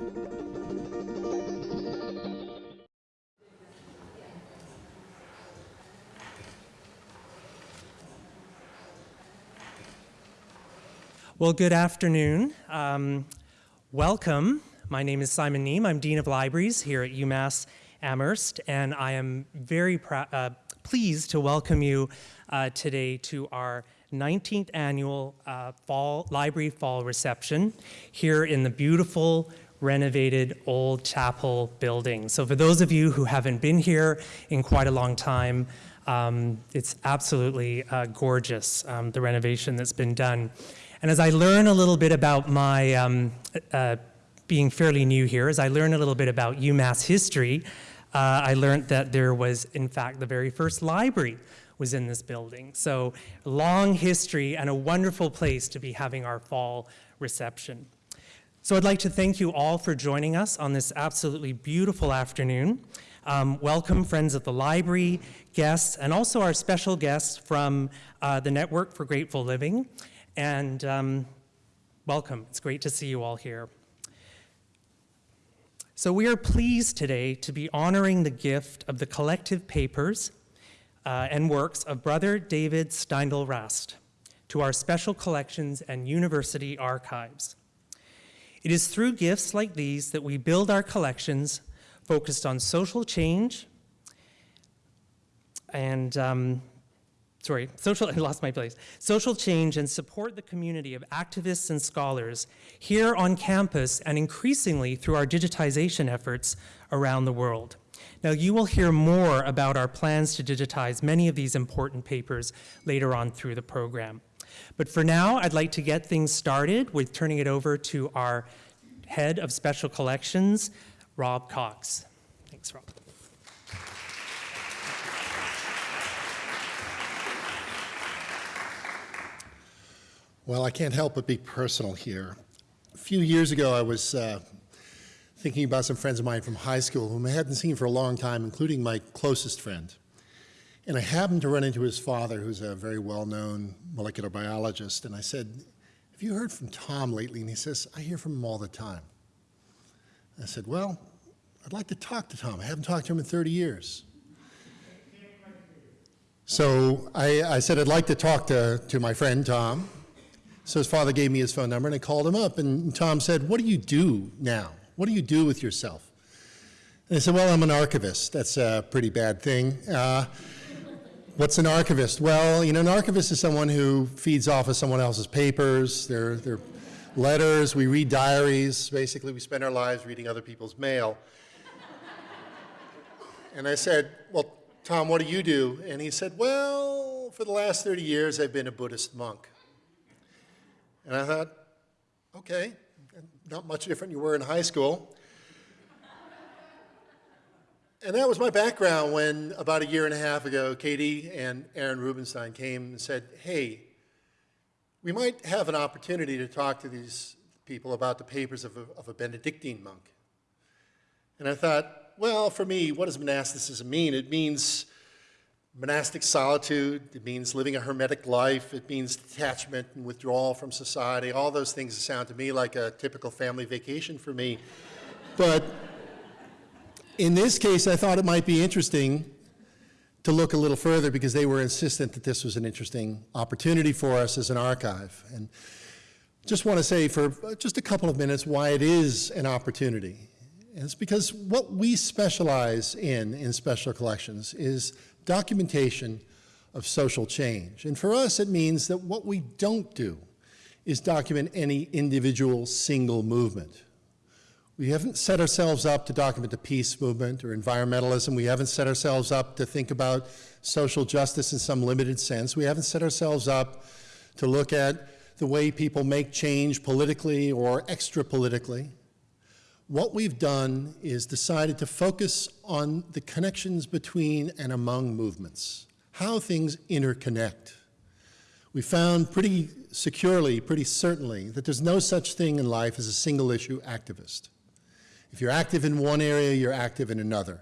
Well, good afternoon. Um, welcome. My name is Simon Neame. I'm Dean of Libraries here at UMass Amherst, and I am very uh, pleased to welcome you uh, today to our 19th annual uh, fall library fall reception here in the beautiful renovated old chapel building. So for those of you who haven't been here in quite a long time, um, it's absolutely uh, gorgeous, um, the renovation that's been done. And as I learn a little bit about my, um, uh, being fairly new here, as I learn a little bit about UMass history, uh, I learned that there was, in fact, the very first library was in this building. So long history and a wonderful place to be having our fall reception. So I'd like to thank you all for joining us on this absolutely beautiful afternoon. Um, welcome friends at the library, guests, and also our special guests from uh, the Network for Grateful Living and um, welcome. It's great to see you all here. So we are pleased today to be honoring the gift of the collective papers uh, and works of Brother David Steindl Rast to our special collections and university archives. It is through gifts like these that we build our collections focused on social change and um, sorry, social, I lost my place, social change and support the community of activists and scholars here on campus and increasingly through our digitization efforts around the world. Now you will hear more about our plans to digitize many of these important papers later on through the program. But for now, I'd like to get things started with turning it over to our head of special collections, Rob Cox. Thanks, Rob. Well, I can't help but be personal here. A few years ago, I was uh, thinking about some friends of mine from high school whom I hadn't seen for a long time, including my closest friend. And I happened to run into his father, who's a very well-known molecular biologist, and I said, have you heard from Tom lately? And he says, I hear from him all the time. I said, well, I'd like to talk to Tom. I haven't talked to him in 30 years. So I, I said, I'd like to talk to, to my friend Tom, so his father gave me his phone number and I called him up and Tom said, what do you do now? What do you do with yourself? And I said, well, I'm an archivist. That's a pretty bad thing. Uh, what's an archivist? Well, you know, an archivist is someone who feeds off of someone else's papers, their, their letters, we read diaries. Basically, we spend our lives reading other people's mail. and I said, well, Tom, what do you do? And he said, well, for the last 30 years, I've been a Buddhist monk. And I thought, okay, not much different you were in high school. And that was my background when about a year and a half ago, Katie and Aaron Rubenstein came and said, hey, we might have an opportunity to talk to these people about the papers of a, of a Benedictine monk. And I thought, well, for me, what does monasticism mean? It means monastic solitude, it means living a hermetic life, it means detachment and withdrawal from society. All those things sound to me like a typical family vacation for me. but in this case, I thought it might be interesting to look a little further because they were insistent that this was an interesting opportunity for us as an archive. And just want to say for just a couple of minutes why it is an opportunity. And it's because what we specialize in in special collections is documentation of social change. And for us, it means that what we don't do is document any individual single movement. We haven't set ourselves up to document the peace movement or environmentalism. We haven't set ourselves up to think about social justice in some limited sense. We haven't set ourselves up to look at the way people make change politically or extra politically. What we've done is decided to focus on the connections between and among movements, how things interconnect. We found pretty securely, pretty certainly, that there's no such thing in life as a single issue activist. If you're active in one area, you're active in another.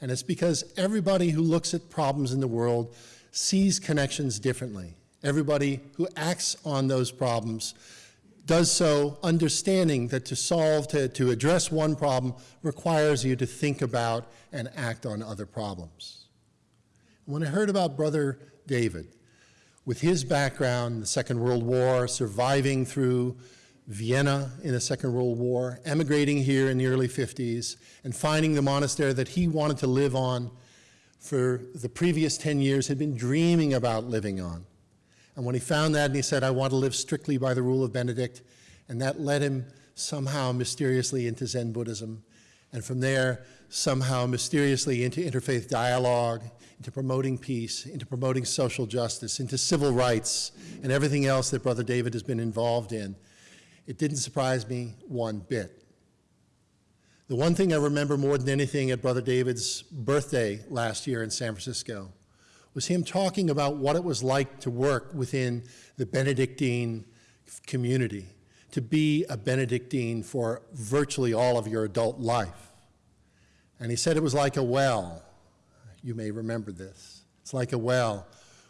And it's because everybody who looks at problems in the world sees connections differently. Everybody who acts on those problems does so understanding that to solve, to, to address one problem requires you to think about and act on other problems. When I heard about Brother David, with his background the Second World War, surviving through Vienna in the Second World War, emigrating here in the early 50s, and finding the monastery that he wanted to live on for the previous 10 years, had been dreaming about living on. And when he found that and he said, I want to live strictly by the rule of Benedict, and that led him somehow mysteriously into Zen Buddhism. And from there, somehow mysteriously into interfaith dialogue, into promoting peace, into promoting social justice, into civil rights, and everything else that Brother David has been involved in. It didn't surprise me one bit. The one thing I remember more than anything at Brother David's birthday last year in San Francisco was him talking about what it was like to work within the Benedictine community, to be a Benedictine for virtually all of your adult life. And he said it was like a well. You may remember this. It's like a well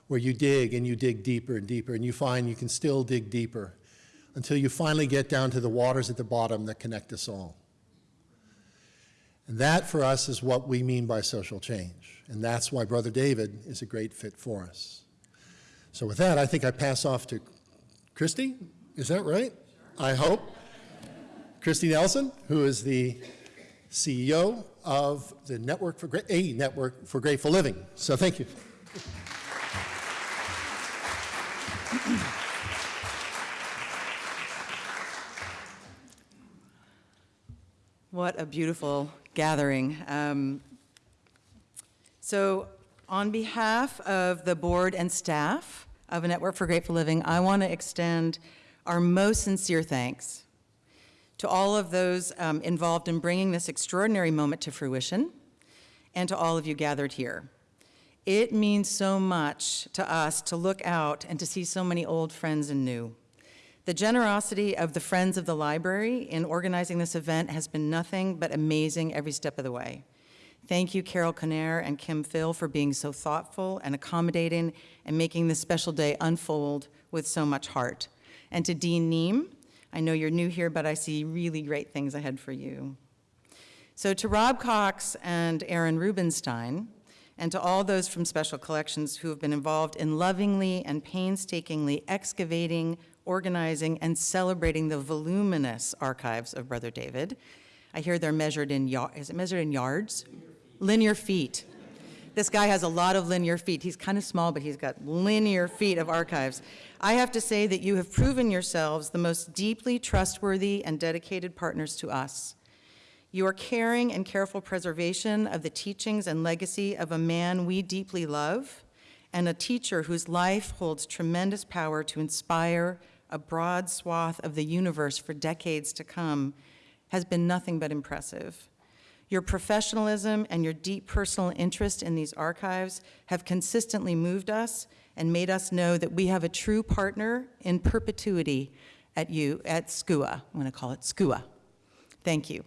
where you dig and you dig deeper and deeper, and you find you can still dig deeper until you finally get down to the waters at the bottom that connect us all. And that for us is what we mean by social change. And that's why Brother David is a great fit for us. So with that, I think I pass off to Christy. Is that right? I hope. Christy Nelson, who is the CEO of the Network for Gra- a Network for Grateful Living. So thank you. What a beautiful gathering. Um, so, on behalf of the board and staff of a Network for Grateful Living, I want to extend our most sincere thanks to all of those um, involved in bringing this extraordinary moment to fruition and to all of you gathered here. It means so much to us to look out and to see so many old friends and new. The generosity of the Friends of the Library in organizing this event has been nothing but amazing every step of the way. Thank you, Carol Conner and Kim Phil, for being so thoughtful and accommodating and making this special day unfold with so much heart. And to Dean Neame, I know you're new here, but I see really great things ahead for you. So to Rob Cox and Aaron Rubenstein, and to all those from Special Collections who have been involved in lovingly and painstakingly excavating, organizing, and celebrating the voluminous archives of Brother David. I hear they're measured in, is it measured in yards? Linear feet. This guy has a lot of linear feet. He's kind of small, but he's got linear feet of archives. I have to say that you have proven yourselves the most deeply trustworthy and dedicated partners to us. Your caring and careful preservation of the teachings and legacy of a man we deeply love and a teacher whose life holds tremendous power to inspire a broad swath of the universe for decades to come has been nothing but impressive. Your professionalism and your deep personal interest in these archives have consistently moved us and made us know that we have a true partner in perpetuity at you, at SCUA. I'm going to call it SCUA. Thank you.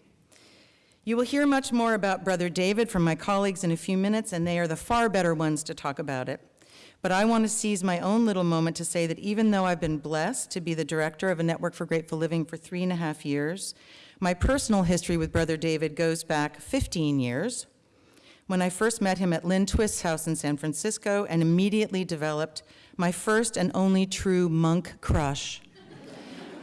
You will hear much more about Brother David from my colleagues in a few minutes, and they are the far better ones to talk about it. But I want to seize my own little moment to say that even though I've been blessed to be the director of a Network for Grateful Living for three and a half years, my personal history with Brother David goes back 15 years when I first met him at Lynn Twist's house in San Francisco and immediately developed my first and only true monk crush.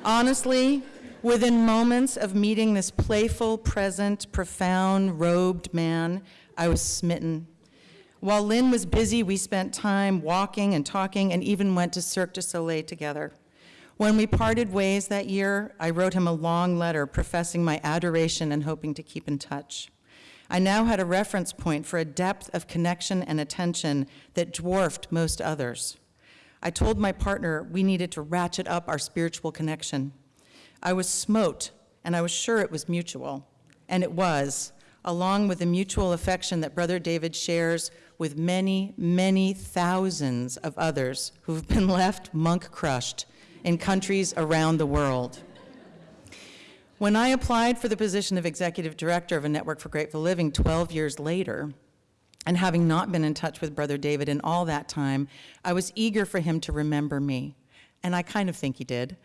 Honestly, within moments of meeting this playful, present, profound, robed man, I was smitten. While Lynn was busy, we spent time walking and talking and even went to Cirque du Soleil together. When we parted ways that year, I wrote him a long letter professing my adoration and hoping to keep in touch. I now had a reference point for a depth of connection and attention that dwarfed most others. I told my partner we needed to ratchet up our spiritual connection. I was smote, and I was sure it was mutual, and it was, along with the mutual affection that Brother David shares with many, many thousands of others who've been left monk crushed in countries around the world. When I applied for the position of executive director of a Network for Grateful Living 12 years later, and having not been in touch with Brother David in all that time, I was eager for him to remember me. And I kind of think he did.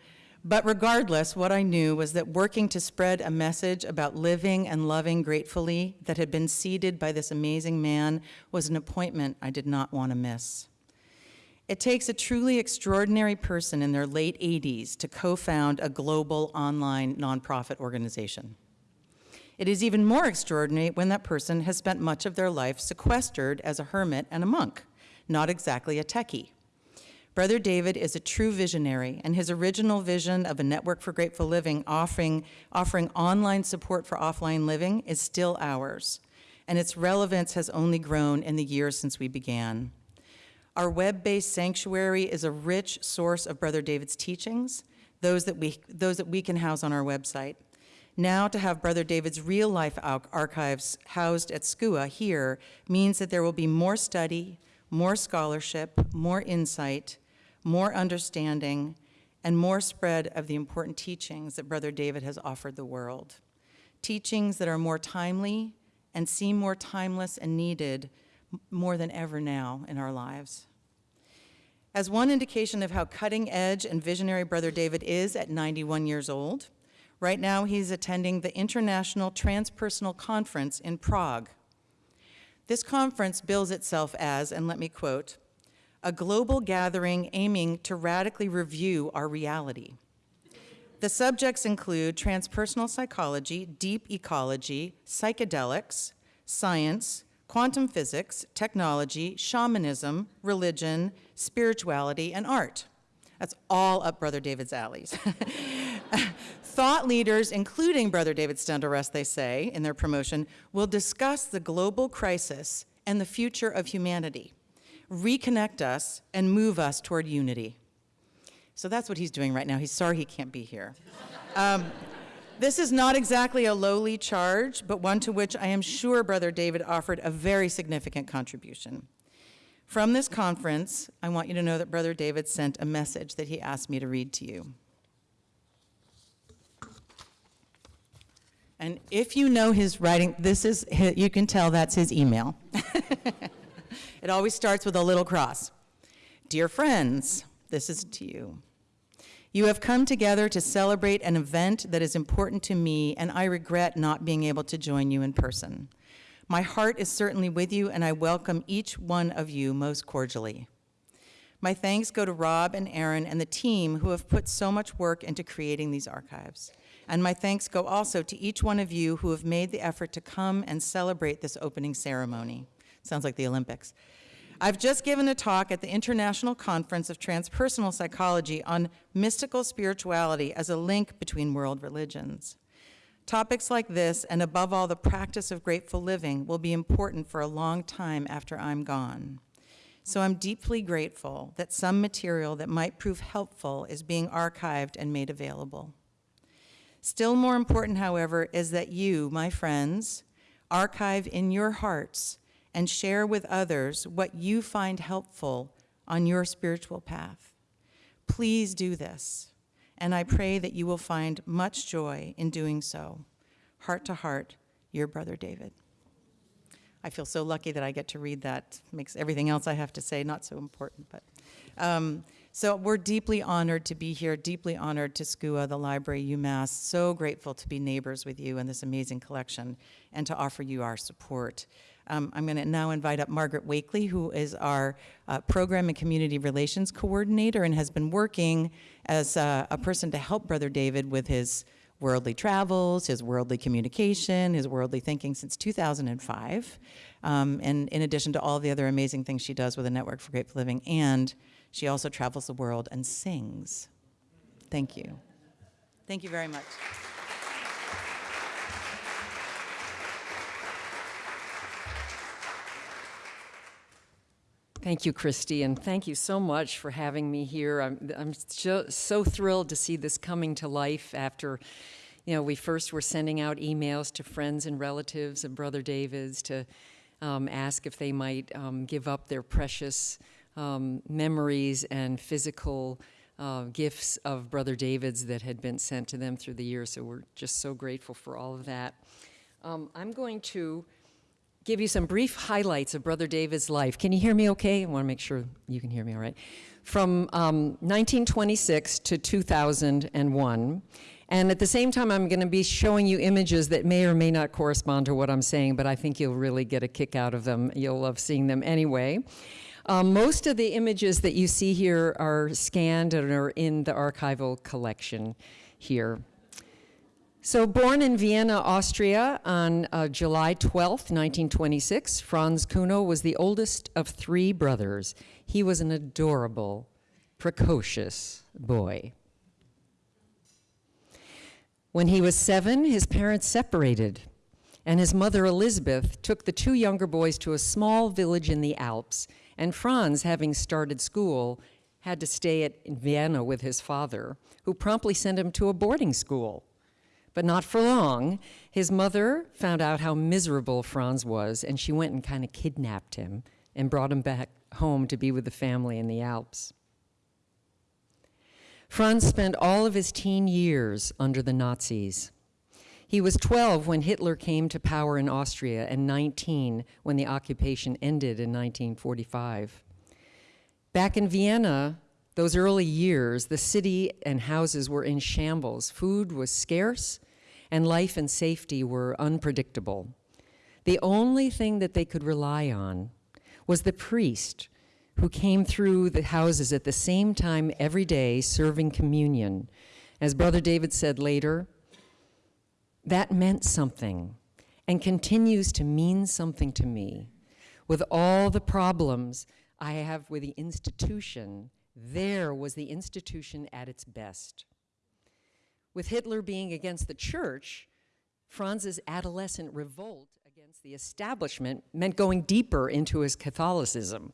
But regardless, what I knew was that working to spread a message about living and loving gratefully that had been seeded by this amazing man was an appointment I did not want to miss. It takes a truly extraordinary person in their late 80s to co-found a global online nonprofit organization. It is even more extraordinary when that person has spent much of their life sequestered as a hermit and a monk, not exactly a techie. Brother David is a true visionary, and his original vision of a network for grateful living offering, offering online support for offline living is still ours, and its relevance has only grown in the years since we began. Our web-based sanctuary is a rich source of Brother David's teachings, those that we, those that we can house on our website. Now to have Brother David's real-life archives housed at SCUA here means that there will be more study, more scholarship, more insight, more understanding, and more spread of the important teachings that Brother David has offered the world. Teachings that are more timely and seem more timeless and needed more than ever now in our lives. As one indication of how cutting edge and visionary Brother David is at 91 years old, right now he's attending the International Transpersonal Conference in Prague. This conference bills itself as, and let me quote, a global gathering aiming to radically review our reality. The subjects include transpersonal psychology, deep ecology, psychedelics, science, quantum physics, technology, shamanism, religion, spirituality, and art. That's all up Brother David's alleys. Thought leaders, including Brother David Steindl-Rast, they say in their promotion, will discuss the global crisis and the future of humanity reconnect us, and move us toward unity. So that's what he's doing right now. He's sorry he can't be here. Um, this is not exactly a lowly charge, but one to which I am sure Brother David offered a very significant contribution. From this conference, I want you to know that Brother David sent a message that he asked me to read to you. And if you know his writing, this is, you can tell that's his email. It always starts with a little cross. Dear friends, this is to you. You have come together to celebrate an event that is important to me, and I regret not being able to join you in person. My heart is certainly with you, and I welcome each one of you most cordially. My thanks go to Rob and Aaron and the team who have put so much work into creating these archives. And my thanks go also to each one of you who have made the effort to come and celebrate this opening ceremony. Sounds like the Olympics. I've just given a talk at the International Conference of Transpersonal Psychology on mystical spirituality as a link between world religions. Topics like this, and above all the practice of grateful living, will be important for a long time after I'm gone. So I'm deeply grateful that some material that might prove helpful is being archived and made available. Still more important, however, is that you, my friends, archive in your hearts and share with others what you find helpful on your spiritual path. Please do this, and I pray that you will find much joy in doing so. Heart to heart, your brother David. I feel so lucky that I get to read that. Makes everything else I have to say not so important, but. Um, so we're deeply honored to be here, deeply honored to SCUA, the library, UMass, so grateful to be neighbors with you and this amazing collection and to offer you our support. Um, I'm going to now invite up Margaret Wakely, who is our uh, Program and Community Relations Coordinator and has been working as uh, a person to help Brother David with his worldly travels, his worldly communication, his worldly thinking since 2005. Um, and in addition to all the other amazing things she does with the Network for Grateful Living, and she also travels the world and sings. Thank you. Thank you very much. Thank you, Christy, and thank you so much for having me here. I'm, I'm so, so thrilled to see this coming to life after, you know, we first were sending out emails to friends and relatives of Brother David's to um, ask if they might um, give up their precious um, memories and physical uh, gifts of Brother David's that had been sent to them through the years. So we're just so grateful for all of that. Um, I'm going to give you some brief highlights of Brother David's life. Can you hear me okay? I want to make sure you can hear me all right. From um, 1926 to 2001. And at the same time, I'm going to be showing you images that may or may not correspond to what I'm saying, but I think you'll really get a kick out of them. You'll love seeing them anyway. Um, most of the images that you see here are scanned and are in the archival collection here. So born in Vienna, Austria on uh, July 12, 1926, Franz Kuno was the oldest of three brothers. He was an adorable, precocious boy. When he was seven, his parents separated, and his mother Elizabeth took the two younger boys to a small village in the Alps, and Franz, having started school, had to stay at Vienna with his father, who promptly sent him to a boarding school. But not for long. His mother found out how miserable Franz was, and she went and kind of kidnapped him and brought him back home to be with the family in the Alps. Franz spent all of his teen years under the Nazis. He was 12 when Hitler came to power in Austria and 19 when the occupation ended in 1945. Back in Vienna, those early years, the city and houses were in shambles. Food was scarce, and life and safety were unpredictable. The only thing that they could rely on was the priest who came through the houses at the same time every day serving communion. As Brother David said later, that meant something and continues to mean something to me. With all the problems I have with the institution, there was the institution at its best. With Hitler being against the church, Franz's adolescent revolt against the establishment meant going deeper into his Catholicism.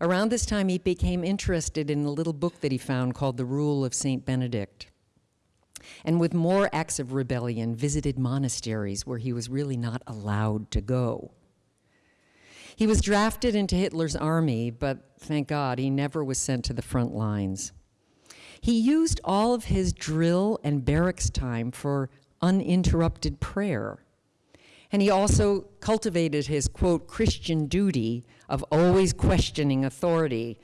Around this time, he became interested in a little book that he found called The Rule of St. Benedict. And with more acts of rebellion, visited monasteries where he was really not allowed to go. He was drafted into Hitler's army, but thank God he never was sent to the front lines. He used all of his drill and barracks time for uninterrupted prayer. And he also cultivated his, quote, Christian duty of always questioning authority,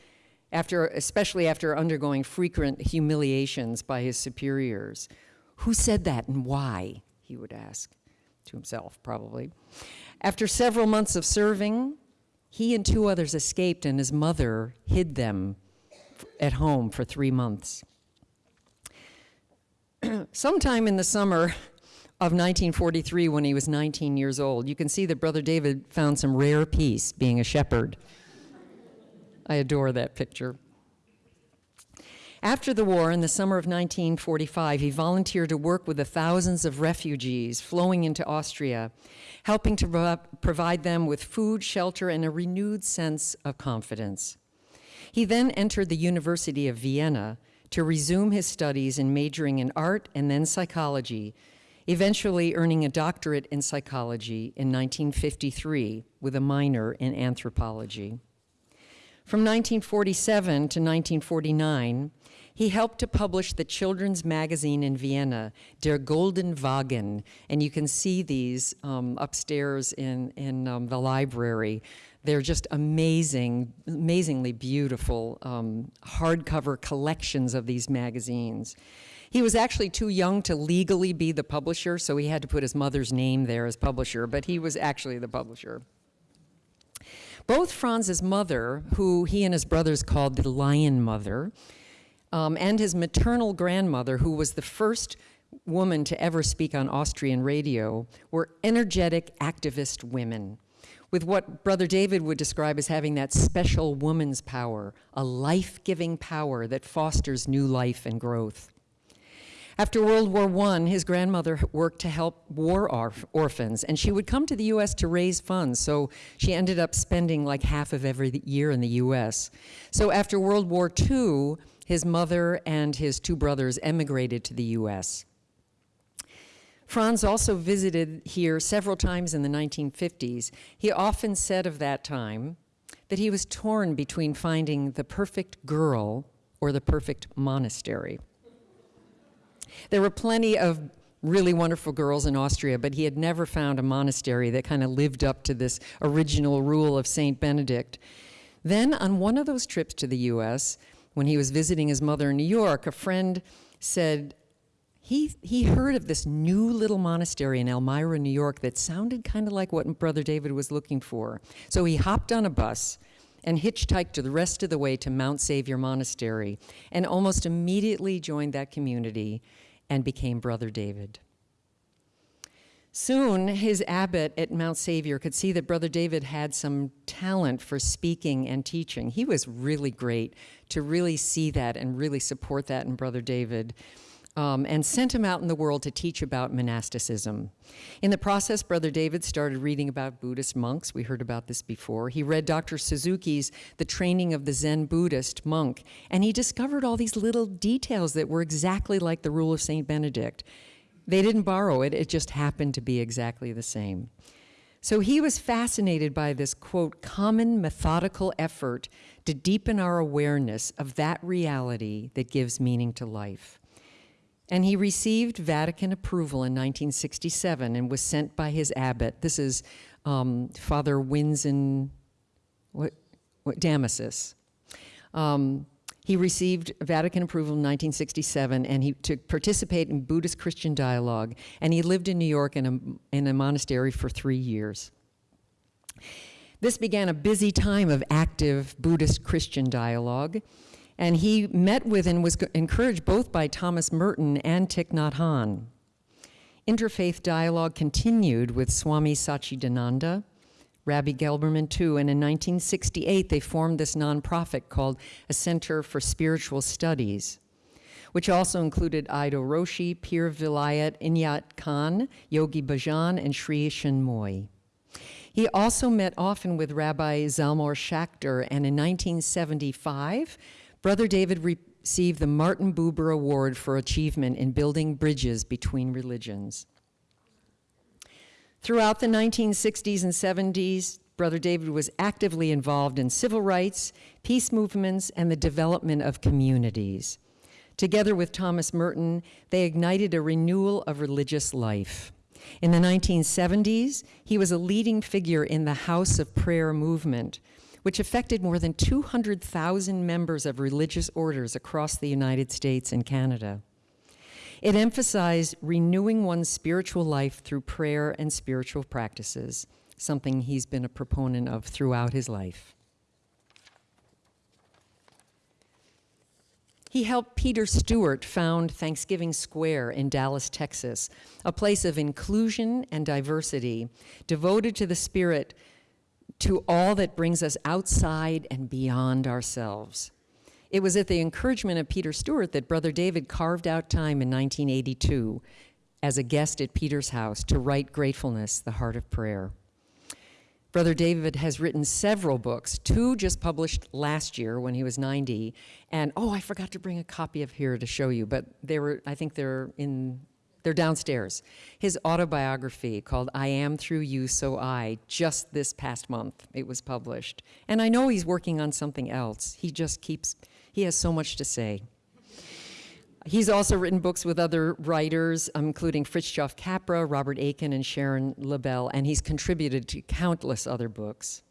after, especially after undergoing frequent humiliations by his superiors. Who said that and why, he would ask to himself, probably. After several months of serving, he and two others escaped and his mother hid them at home for three months. Sometime in the summer of 1943, when he was 19 years old, you can see that Brother David found some rare peace being a shepherd. I adore that picture. After the war, in the summer of 1945, he volunteered to work with the thousands of refugees flowing into Austria, helping to pro provide them with food, shelter, and a renewed sense of confidence. He then entered the University of Vienna to resume his studies in majoring in art and then psychology, eventually earning a doctorate in psychology in 1953 with a minor in anthropology. From 1947 to 1949, he helped to publish the children's magazine in Vienna, Der Golden Wagen, and you can see these um, upstairs in, in um, the library. They're just amazing, amazingly beautiful um, hardcover collections of these magazines. He was actually too young to legally be the publisher, so he had to put his mother's name there as publisher, but he was actually the publisher. Both Franz's mother, who he and his brothers called the Lion Mother, um, and his maternal grandmother, who was the first woman to ever speak on Austrian radio, were energetic activist women with what Brother David would describe as having that special woman's power, a life-giving power that fosters new life and growth. After World War I, his grandmother worked to help war orphans, and she would come to the U.S. to raise funds, so she ended up spending like half of every year in the U.S. So after World War II, his mother and his two brothers emigrated to the U.S. Franz also visited here several times in the 1950s. He often said of that time that he was torn between finding the perfect girl or the perfect monastery. There were plenty of really wonderful girls in Austria, but he had never found a monastery that kind of lived up to this original rule of St. Benedict. Then, on one of those trips to the US, when he was visiting his mother in New York, a friend said, he, he heard of this new little monastery in Elmira, New York that sounded kind of like what Brother David was looking for. So he hopped on a bus and hitchhiked to the rest of the way to Mount Saviour Monastery and almost immediately joined that community and became Brother David. Soon, his abbot at Mount Saviour could see that Brother David had some talent for speaking and teaching. He was really great to really see that and really support that in Brother David. Um, and sent him out in the world to teach about monasticism. In the process, Brother David started reading about Buddhist monks. We heard about this before. He read Dr. Suzuki's The Training of the Zen Buddhist Monk, and he discovered all these little details that were exactly like the rule of St. Benedict. They didn't borrow it, it just happened to be exactly the same. So he was fascinated by this, quote, common methodical effort to deepen our awareness of that reality that gives meaning to life. And he received Vatican approval in 1967 and was sent by his abbot. This is um, Father Winzen what, what, Damasus. Um, he received Vatican approval in 1967 and he to participate in Buddhist Christian dialogue. And he lived in New York in a, in a monastery for three years. This began a busy time of active Buddhist Christian dialogue. And he met with and was encouraged both by Thomas Merton and Thich Nhat Hanh. Interfaith dialogue continued with Swami Satchidananda, Rabbi Gelberman too, and in 1968 they formed this nonprofit called a Center for Spiritual Studies, which also included Eido Roshi, Pir Vilayat Inayat Khan, Yogi Bhajan, and Sri Chinmoy. He also met often with Rabbi Zalman Schachter, and in 1975, Brother David received the Martin Buber Award for achievement in building bridges between religions. Throughout the 1960s and 70s, Brother David was actively involved in civil rights, peace movements, and the development of communities. Together with Thomas Merton, they ignited a renewal of religious life. In the 1970s, he was a leading figure in the House of Prayer movement, which affected more than 200,000 members of religious orders across the United States and Canada. It emphasized renewing one's spiritual life through prayer and spiritual practices, something he's been a proponent of throughout his life. He helped Peter Stewart found Thanksgiving Square in Dallas, Texas, a place of inclusion and diversity devoted to the spirit to all that brings us outside and beyond ourselves. It was at the encouragement of Peter Stewart that Brother David carved out time in 1982 as a guest at Peter's house to write Gratefulness, the Heart of Prayer. Brother David has written several books, two just published last year when he was 90, and oh, I forgot to bring a copy of here to show you, but they were, I think they're in they're downstairs. His autobiography called I Am Through You, So I, just this past month, it was published. And I know he's working on something else. He just keeps, he has so much to say. He's also written books with other writers, um, including Fritjof Capra, Robert Aitken, and Sharon Lebell, and he's contributed to countless other books.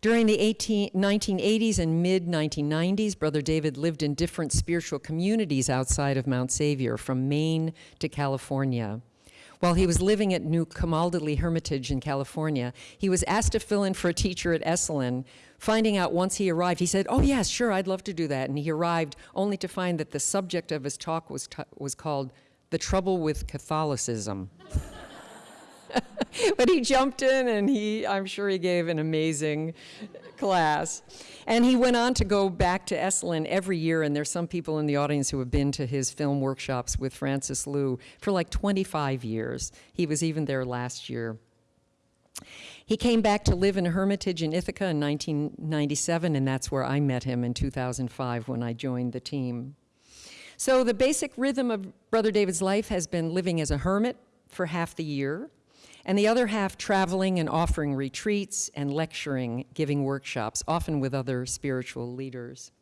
During the 18, 1980s and mid 1990s, Brother David lived in different spiritual communities outside of Mount Saviour, from Maine to California. While he was living at New Camaldoli Hermitage in California, he was asked to fill in for a teacher at Esalen. Finding out once he arrived, he said, Oh, yes, sure, I'd love to do that. And he arrived only to find that the subject of his talk was, was called The Trouble with Catholicism. but he jumped in and he, I'm sure he gave an amazing class. And he went on to go back to Esalen every year, and there's some people in the audience who have been to his film workshops with Francis Liu for like 25 years. He was even there last year. He came back to live in a hermitage in Ithaca in 1997, and that's where I met him in 2005 when I joined the team. So the basic rhythm of Brother David's life has been living as a hermit for half the year, and the other half traveling and offering retreats and lecturing, giving workshops, often with other spiritual leaders.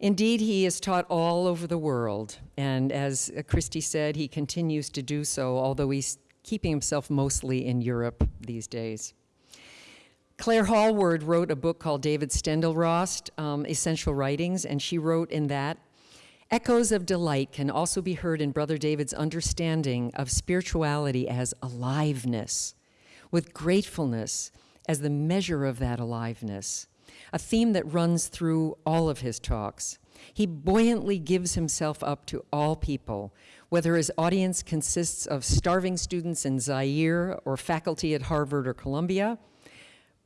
Indeed, he is taught all over the world, and as Christy said, he continues to do so, although he's keeping himself mostly in Europe these days. Clare Hallward wrote a book called David Steindl-Rast, um, Essential Writings, and she wrote in that, Echoes of delight can also be heard in Brother David's understanding of spirituality as aliveness, with gratefulness as the measure of that aliveness, a theme that runs through all of his talks. He buoyantly gives himself up to all people, whether his audience consists of starving students in Zaire or faculty at Harvard or Columbia,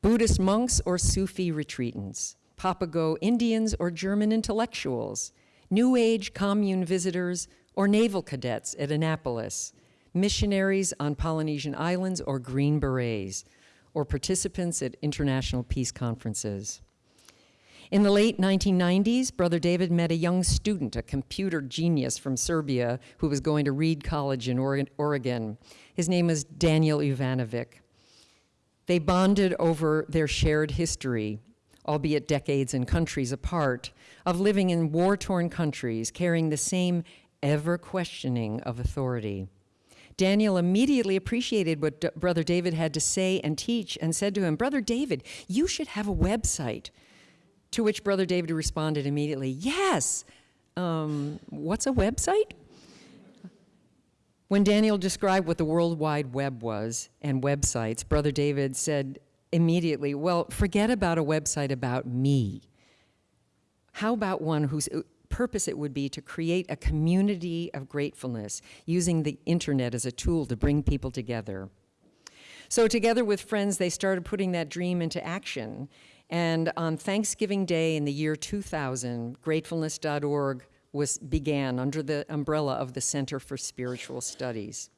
Buddhist monks or Sufi retreatants, Papago Indians or German intellectuals, New Age commune visitors or naval cadets at Annapolis, missionaries on Polynesian islands or Green Berets, or participants at international peace conferences. In the late 1990s, Brother David met a young student, a computer genius from Serbia, who was going to Reed College in Oregon. His name was Daniel Ivanovic. They bonded over their shared history, albeit decades and countries apart, of living in war-torn countries, carrying the same ever-questioning of authority. Daniel immediately appreciated what D Brother David had to say and teach and said to him, Brother David, you should have a website. To which Brother David responded immediately, Yes. Um, what's a website? When Daniel described what the World Wide Web was and websites, Brother David said immediately, Well, forget about a website about me. How about one whose uh, purpose it would be to create a community of gratefulness using the internet as a tool to bring people together. So together with friends, they started putting that dream into action. And on Thanksgiving Day in the year 2000, gratefulness.org was, began under the umbrella of the Center for Spiritual Studies.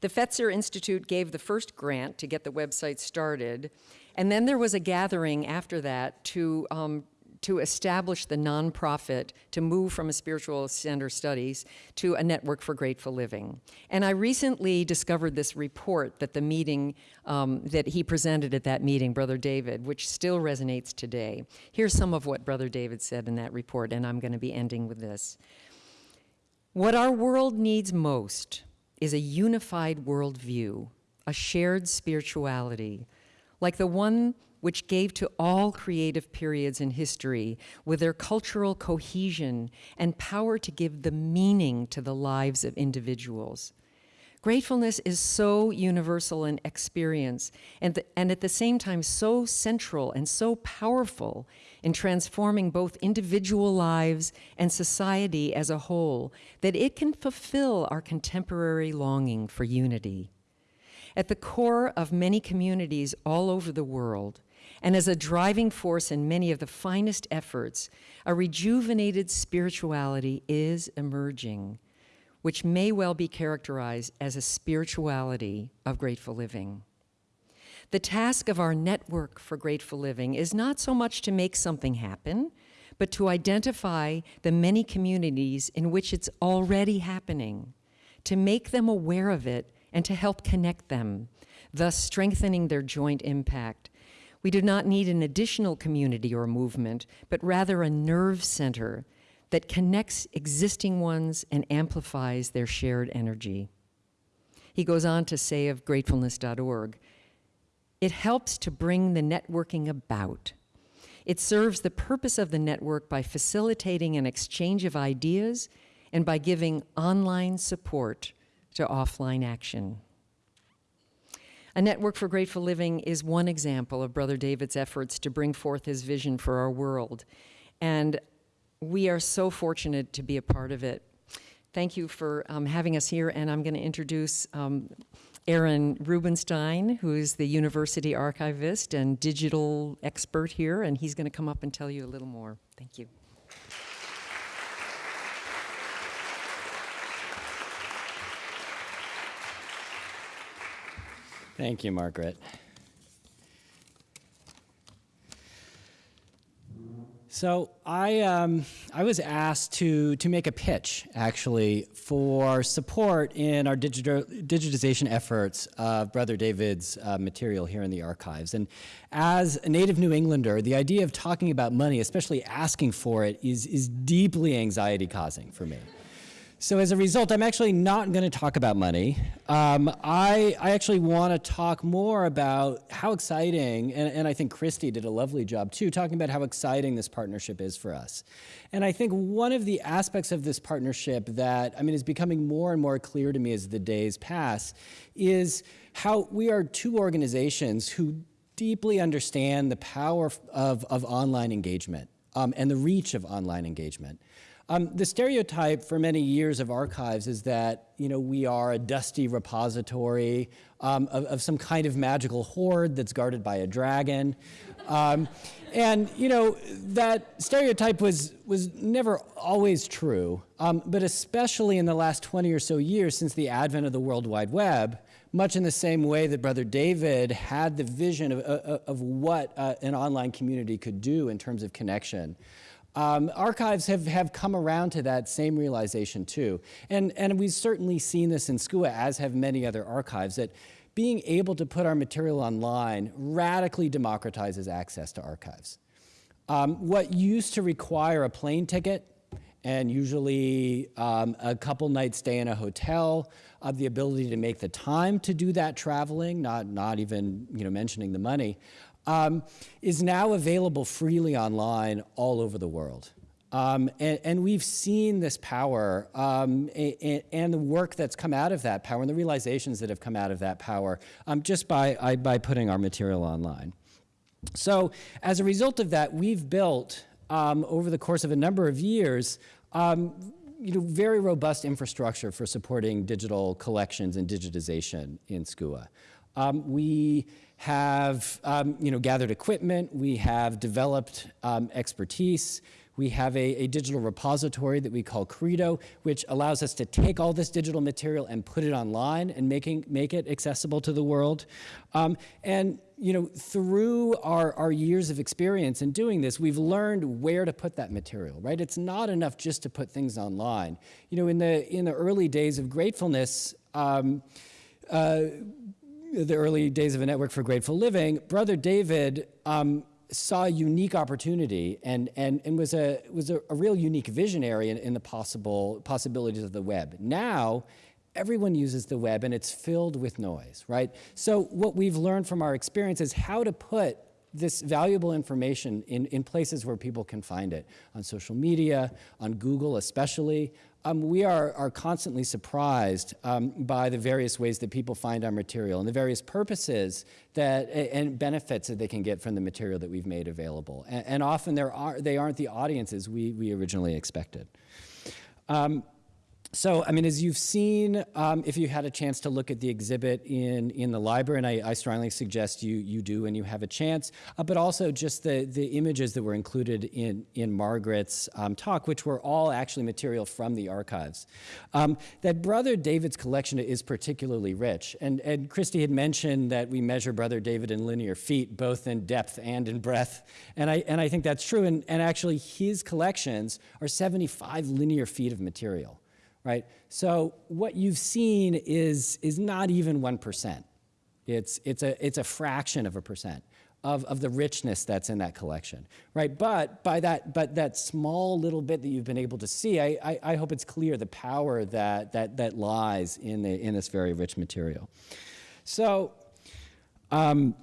The Fetzer Institute gave the first grant to get the website started, and then there was a gathering after that to um, to establish the nonprofit to move from a spiritual center studies to a network for grateful living. And I recently discovered this report that the meeting um, that he presented at that meeting, Brother David, which still resonates today. Here's some of what Brother David said in that report, and I'm going to be ending with this. What our world needs most is a unified worldview, a shared spirituality, like the one which gave to all creative periods in history with their cultural cohesion and power to give the meaning to the lives of individuals. Gratefulness is so universal in experience and, the, and at the same time so central and so powerful in transforming both individual lives and society as a whole that it can fulfill our contemporary longing for unity. At the core of many communities all over the world, and as a driving force in many of the finest efforts, a rejuvenated spirituality is emerging, which may well be characterized as a spirituality of grateful living. The task of our network for grateful living is not so much to make something happen, but to identify the many communities in which it's already happening, to make them aware of it and to help connect them, thus strengthening their joint impact. We do not need an additional community or movement, but rather a nerve center that connects existing ones and amplifies their shared energy. He goes on to say of gratefulness.org, it helps to bring the networking about. It serves the purpose of the network by facilitating an exchange of ideas and by giving online support to offline action. A Network for Grateful Living is one example of Brother David's efforts to bring forth his vision for our world. And we are so fortunate to be a part of it. Thank you for um, having us here, and I'm going to introduce um, Aaron Rubenstein, who is the university archivist and digital expert here, and he's going to come up and tell you a little more. Thank you. Thank you, Margaret. So I, um, I was asked to, to make a pitch, actually, for support in our digita- digitization efforts of Brother David's uh, material here in the archives. And as a native New Englander, the idea of talking about money, especially asking for it, is, is deeply anxiety causing for me. So as a result, I'm actually not going to talk about money. Um, I, I actually want to talk more about how exciting, and, and I think Christy did a lovely job too, talking about how exciting this partnership is for us. And I think one of the aspects of this partnership that, I mean, is becoming more and more clear to me as the days pass, is how we are two organizations who deeply understand the power of, of online engagement um, and the reach of online engagement. Um, the stereotype for many years of archives is that you know we are a dusty repository um, of, of, some kind of magical hoard that's guarded by a dragon, um, and you know that stereotype was was never always true, um, but especially in the last 20 or so years since the advent of the World Wide Web. Much in the same way that Brother David had the vision of, of, of what uh, an online community could do in terms of connection. Um, archives have, have come around to that same realization too. And, and we've certainly seen this in SCUA, as have many other archives, that being able to put our material online radically democratizes access to archives. Um, what used to require a plane ticket and usually um, a couple nights stay in a hotel, uh, the ability to make the time to do that traveling, not, not even you know, mentioning the money, um, is now available freely online all over the world. Um, and, and, we've seen this power um, and, and, the work that's come out of that power and the realizations that have come out of that power um, just by, I, by putting our material online. So as a result of that, we've built um, over the course of a number of years um, you know, very robust infrastructure for supporting digital collections and digitization in SCUA. Um, we have um, you know, gathered equipment, we have developed um, expertise, we have a, a, digital repository that we call Credo, which allows us to take all this digital material and put it online and making, make it accessible to the world. Um, and you know, through our, our years of experience in doing this, we've learned where to put that material, right? It's not enough just to put things online. You know, in the, in the early days of gratefulness, um, uh, the early days of a network for grateful living, Brother David um, saw a unique opportunity and, and, and was, a, was a, a real unique visionary in, in the possible possibilities of the web. Now, everyone uses the web and it's filled with noise, right? So what we've learned from our experience is how to put this valuable information in, in places where people can find it, on social media, on Google especially, um, we are, are constantly surprised um, by the various ways that people find our material and the various purposes that, and benefits that they can get from the material that we've made available. And, and often there are, they aren't the audiences we, we originally expected. Um, so, I mean, as you've seen, um, if you had a chance to look at the exhibit in, in the library, and I, I strongly suggest you, you do when you have a chance, uh, but also just the, the images that were included in, in Margaret's um, talk, which were all actually material from the archives. Um, that Brother David's collection is particularly rich. And, and Christy had mentioned that we measure Brother David in linear feet, both in depth and in breadth. And I, and I think that's true. And, and actually, his collections are 75 linear feet of material right? So what you've seen is, is not even 1%. It's, it's, a, it's a fraction of a percent of, of the richness that's in that collection, right? But by that, but that small little bit that you've been able to see, I, I, I hope it's clear the power that, that, that lies in, the, in this very rich material. So um,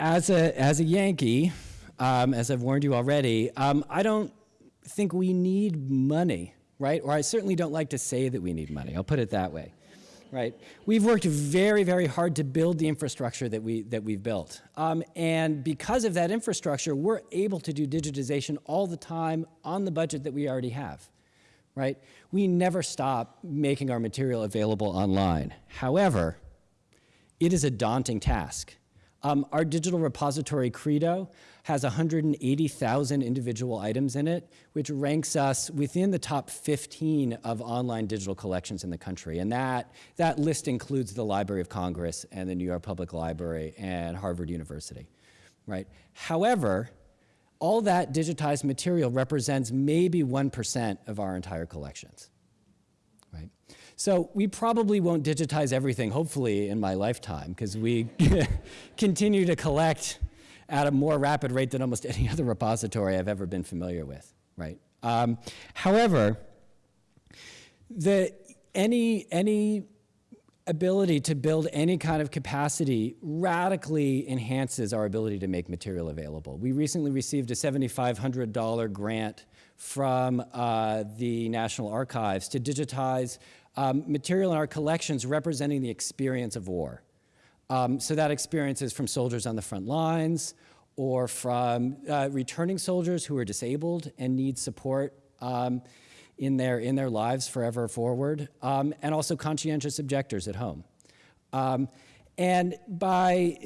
as, a, as a Yankee, um, as I've warned you already, um, I don't think we need money right? Or I certainly don't like to say that we need money. I'll put it that way, right? We've worked very, very hard to build the infrastructure that, we, that we've built. Um, and because of that infrastructure, we're able to do digitization all the time on the budget that we already have, right? We never stop making our material available online. However, it is a daunting task. Um, our digital repository Credo has 180,000 individual items in it, which ranks us within the top 15 of online digital collections in the country. And that, that list includes the Library of Congress and the New York Public Library and Harvard University, right? However, all that digitized material represents maybe 1% of our entire collections. Right? So we probably won't digitize everything, hopefully, in my lifetime, because we continue to collect at a more rapid rate than almost any other repository I've ever been familiar with, right? Um, however, the, any, any ability to build any kind of capacity radically enhances our ability to make material available. We recently received a $7,500 grant from uh, the National Archives to digitize um, material in our collections representing the experience of war. Um, so that experience is from soldiers on the front lines or from uh, returning soldiers who are disabled and need support um, in, their, in their lives forever forward, um, and also conscientious objectors at home. Um, and by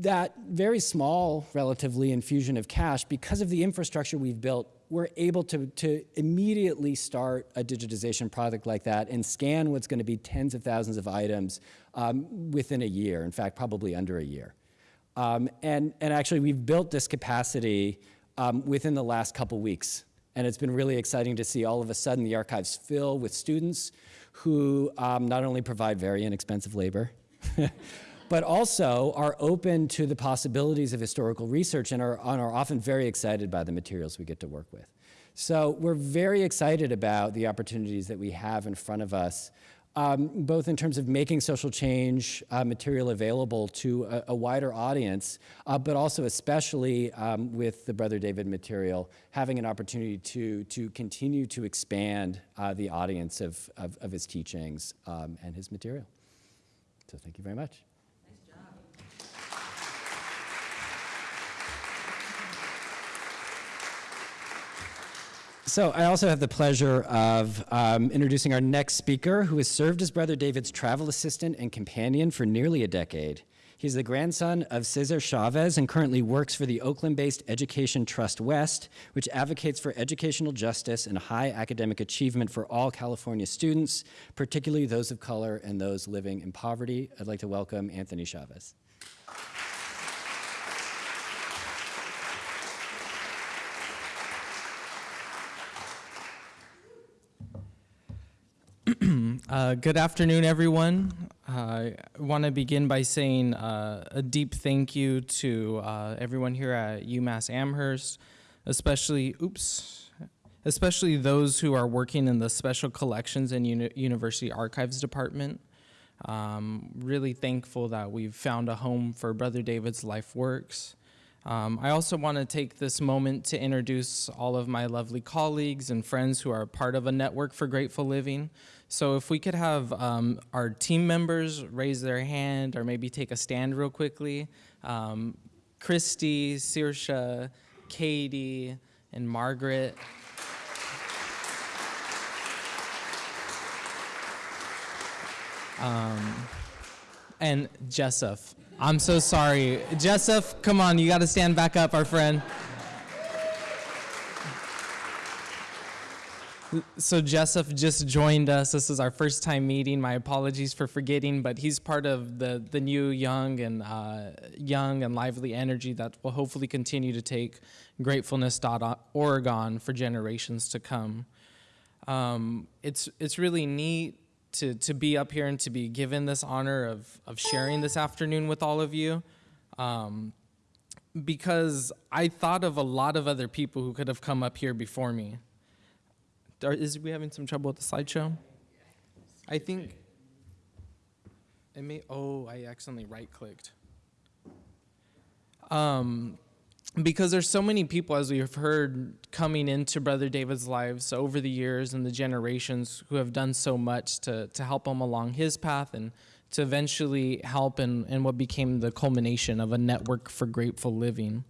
that very small, relatively, infusion of cash, because of the infrastructure we've built, we're able to, to immediately start a digitization project like that and scan what's going to be tens of thousands of items um, within a year, in fact, probably under a year. Um, and, and actually, we've built this capacity um, within the last couple weeks. And it's been really exciting to see all of a sudden the archives fill with students who um, not only provide very inexpensive labor, but also are open to the possibilities of historical research and are, and are often very excited by the materials we get to work with. So we're very excited about the opportunities that we have in front of us, um, both in terms of making social change uh, material available to a, a wider audience, uh, but also especially um, with the Brother David material, having an opportunity to, to continue to expand uh, the audience of, of, of his teachings um, and his material. So thank you very much. So I also have the pleasure of um, introducing our next speaker, who has served as Brother David's travel assistant and companion for nearly a decade. He's the grandson of Cesar Chavez and currently works for the Oakland-based Education Trust West, which advocates for educational justice and high academic achievement for all California students, particularly those of color and those living in poverty. I'd like to welcome Anthony Chavez. Uh, good afternoon, everyone. Uh, I want to begin by saying uh, a deep thank you to uh, everyone here at UMass Amherst, especially, oops, especially those who are working in the Special Collections and Uni University Archives Department. Um, really thankful that we've found a home for Brother David's life works. Um, I also want to take this moment to introduce all of my lovely colleagues and friends who are part of a network for grateful living. So if we could have um, our team members raise their hand or maybe take a stand real quickly. Um, Christy, Sirsha, Katie, and Margaret. Um, and Jessup. I'm so sorry. Jessup, come on, you got to stand back up, our friend. So Jessup just joined us. This is our first time meeting. My apologies for forgetting, but he's part of the the new young and uh, young and lively energy that will hopefully continue to take gratefulness.org for generations to come. Um, it's it's really neat to, to be up here and to be given this honor of, of sharing this afternoon with all of you. Um, because I thought of a lot of other people who could have come up here before me. Are, is we having some trouble with the slideshow? I think it may, oh, I accidentally right clicked. Um, because there's so many people, as we've heard, coming into Brother David's lives over the years and the generations who have done so much to, to help him along his path and to eventually help in, in what became the culmination of a network for grateful living.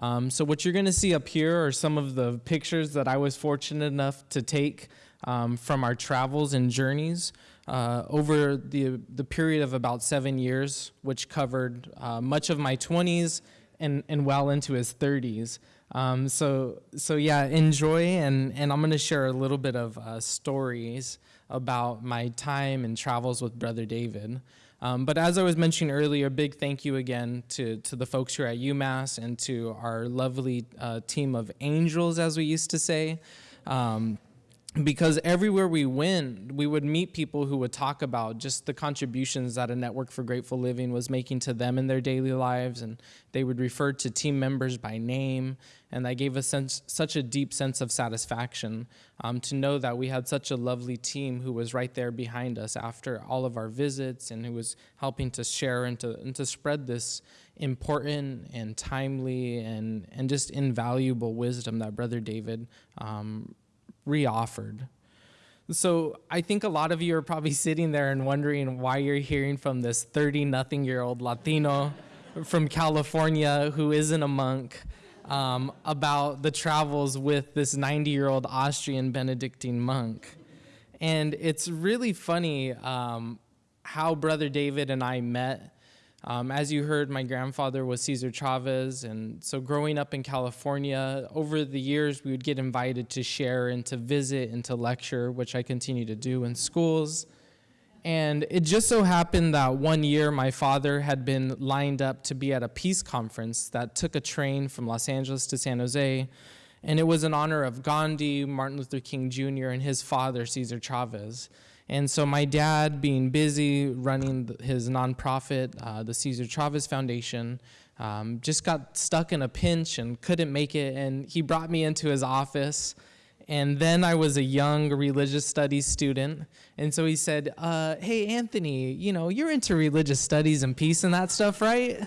Um, so what you're going to see up here are some of the pictures that I was fortunate enough to take um, from our travels and journeys uh, over the, the period of about seven years, which covered uh, much of my 20s and, and well into his 30s. Um, so, so yeah, enjoy, and, and I'm going to share a little bit of uh, stories about my time and travels with Brother David. Um, but as I was mentioning earlier, big thank you again to, to the folks here at UMass and to our lovely uh, team of angels, as we used to say. Um, because everywhere we went, we would meet people who would talk about just the contributions that a Network for Grateful Living was making to them in their daily lives, and they would refer to team members by name, and that gave us such a deep sense of satisfaction um, to know that we had such a lovely team who was right there behind us after all of our visits, and who was helping to share and to, and to spread this important and timely and, and just invaluable wisdom that Brother David um, reoffered. So I think a lot of you are probably sitting there and wondering why you're hearing from this 30 nothing year old Latino from California who isn't a monk um, about the travels with this 90 year old Austrian Benedictine monk. And it's really funny um, how Brother David and I met um, as you heard, my grandfather was Cesar Chavez, and so growing up in California, over the years we would get invited to share and to visit and to lecture, which I continue to do in schools. And it just so happened that one year my father had been lined up to be at a peace conference that took a train from Los Angeles to San Jose. And it was in honor of Gandhi, Martin Luther King Jr., and his father, Cesar Chavez. And so my dad, being busy running his nonprofit, uh, the Cesar Chavez Foundation, um, just got stuck in a pinch and couldn't make it. And he brought me into his office. And then I was a young religious studies student. And so he said, uh, Hey, Anthony, you know, you're into religious studies and peace and that stuff, right?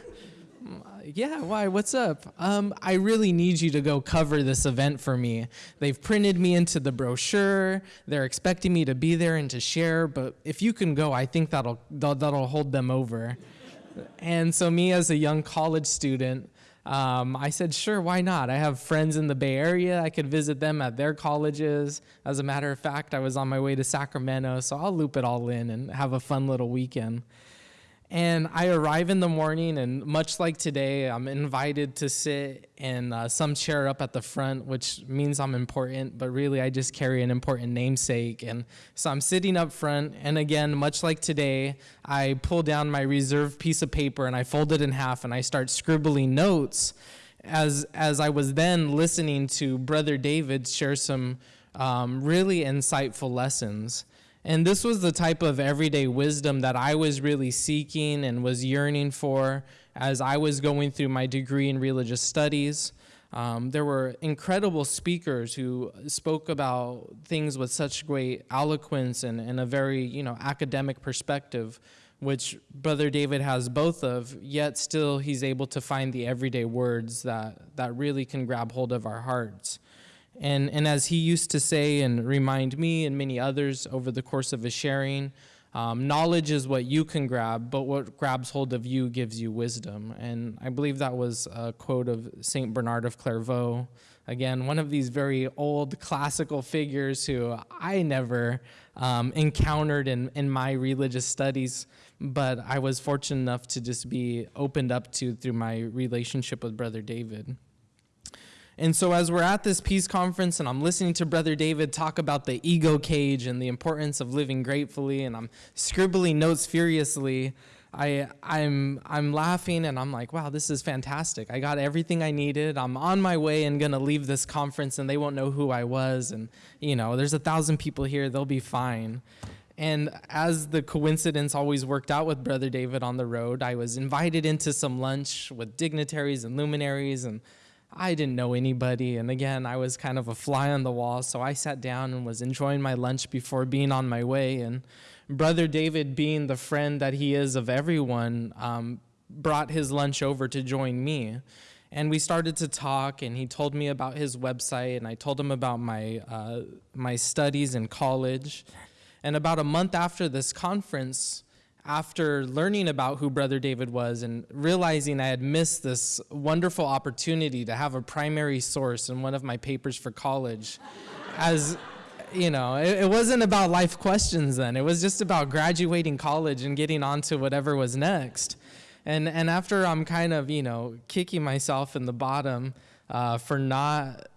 yeah, why? What's up? Um, I really need you to go cover this event for me. They've printed me into the brochure. They're expecting me to be there and to share, but if you can go, I think that'll that'll hold them over. And so, me as a young college student, um, I said, sure, why not? I have friends in the Bay Area. I could visit them at their colleges. As a matter of fact, I was on my way to Sacramento, so I'll loop it all in and have a fun little weekend. And I arrive in the morning, and much like today, I'm invited to sit in uh, some chair up at the front, which means I'm important, but really I just carry an important namesake. And so I'm sitting up front, and again, much like today, I pull down my reserved piece of paper and I fold it in half and I start scribbling notes as, as I was then listening to Brother David share some um, really insightful lessons. And this was the type of everyday wisdom that I was really seeking and was yearning for as I was going through my degree in religious studies. Um, there were incredible speakers who spoke about things with such great eloquence and, and a very you know academic perspective, which Brother David has both of, yet still he's able to find the everyday words that, that really can grab hold of our hearts. And, and as he used to say and remind me and many others over the course of his sharing, um, knowledge is what you can grab, but what grabs hold of you gives you wisdom. And I believe that was a quote of St. Bernard of Clairvaux. Again, one of these very old classical figures who I never um, encountered in, in my religious studies, but I was fortunate enough to just be opened up to through my relationship with Brother David. And so, as we're at this peace conference and I'm listening to Brother David talk about the ego cage and the importance of living gratefully, and I'm scribbling notes furiously, I, I'm, I'm laughing and I'm like, wow, this is fantastic. I got everything I needed. I'm on my way and to leave this conference, and they won't know who I was. And, you know, there's a thousand people here, they'll be fine. And as the coincidence always worked out with Brother David on the road, I was invited into some lunch with dignitaries and luminaries and I didn't know anybody. And again, I was kind of a fly on the wall. So I sat down and was enjoying my lunch before being on my way. And Brother David, being the friend that he is of everyone, um, brought his lunch over to join me. And we started to talk, and he told me about his website, and I told him about my, uh, my studies in college. And about a month after this conference, after learning about who Brother David was and realizing I had missed this wonderful opportunity to have a primary source in one of my papers for college, as you know, it, it, wasn't about life questions then. It was just about graduating college and getting on to whatever was next. And, and after I'm kind of, you know, kicking myself in the bottom uh, for not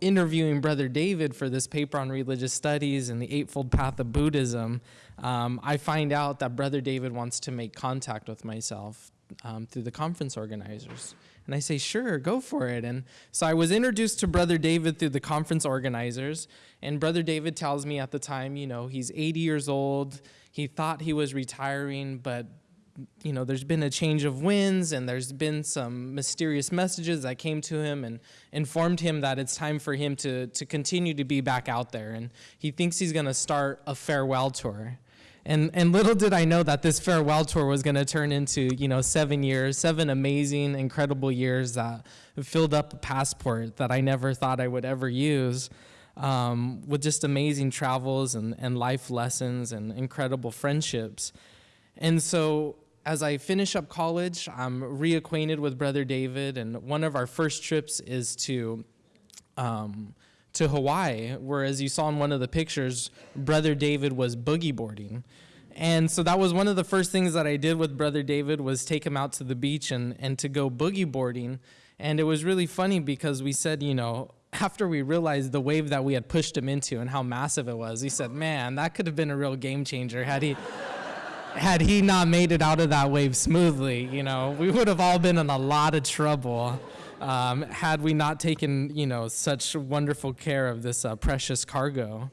interviewing Brother David for this paper on religious studies and the Eightfold Path of Buddhism, um, I find out that Brother David wants to make contact with myself um, through the conference organizers. And I say, sure, go for it. And so I was introduced to Brother David through the conference organizers. And Brother David tells me at the time, you know, he's 80 years old. He thought he was retiring, but you know, there's been a change of winds and there's been some mysterious messages that came to him and informed him that it's time for him to, to continue to be back out there. And he thinks he's going to start a farewell tour. And, and little did I know that this farewell tour was going to turn into, you know, seven years, seven amazing, incredible years that filled up a passport that I never thought I would ever use um, with just amazing travels and, and life lessons and incredible friendships. And so as I finish up college, I'm reacquainted with Brother David, and one of our first trips is to um, to Hawaii, where, as you saw in one of the pictures, Brother David was boogie boarding. And so that was one of the first things that I did with Brother David was take him out to the beach and, and to go boogie boarding. And it was really funny because we said, you know, after we realized the wave that we had pushed him into and how massive it was, he said, man, that could have been a real game changer had he had he not made it out of that wave smoothly, you know, we would have all been in a lot of trouble um, had we not taken, you know, such wonderful care of this uh, precious cargo.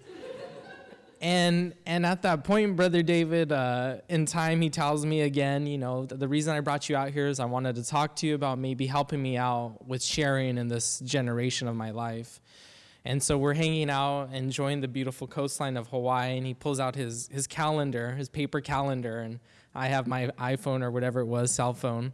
And and at that point, brother David, uh, in time, he tells me again, you know, the reason I brought you out here is I wanted to talk to you about maybe helping me out with sharing in this generation of my life. And so we're hanging out, enjoying the beautiful coastline of Hawaii, and he pulls out his, his calendar, his paper calendar, and I have my iPhone or whatever it was, cell phone.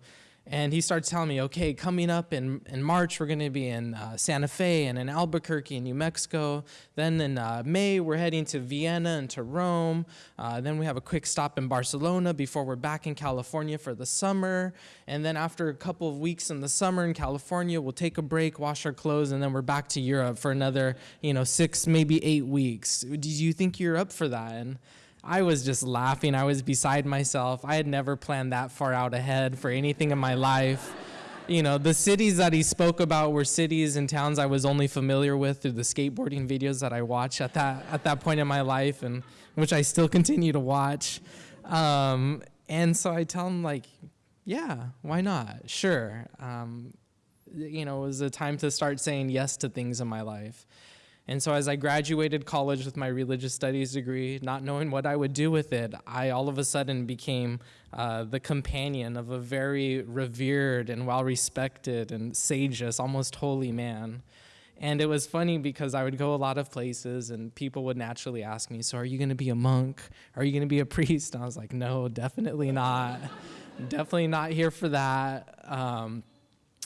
And he starts telling me, okay, coming up in, in March, we're going to be in uh, Santa Fe and in Albuquerque, in New Mexico. Then in uh, May, we're heading to Vienna and to Rome. Uh, then we have a quick stop in Barcelona before we're back in California for the summer. And then after a couple of weeks in the summer in California, we'll take a break, wash our clothes, and then we're back to Europe for another, you know, six, maybe eight weeks. Do you think you're up for that? And I was just laughing. I was beside myself. I had never planned that far out ahead for anything in my life. You know, the cities that he spoke about were cities and towns I was only familiar with through the skateboarding videos that I watched at that at that point in my life, and which I still continue to watch. Um, and so I tell him like, yeah, why not? Sure. Um, you know, it was a time to start saying yes to things in my life. And so as I graduated college with my religious studies degree, not knowing what I would do with it, I all of a sudden became uh, the companion of a very revered and well respected and sageous, almost holy man. And it was funny because I would go a lot of places and people would naturally ask me, So are you going to be a monk? Are you going to be a priest? And I was like, No, definitely not. definitely not here for that. Um,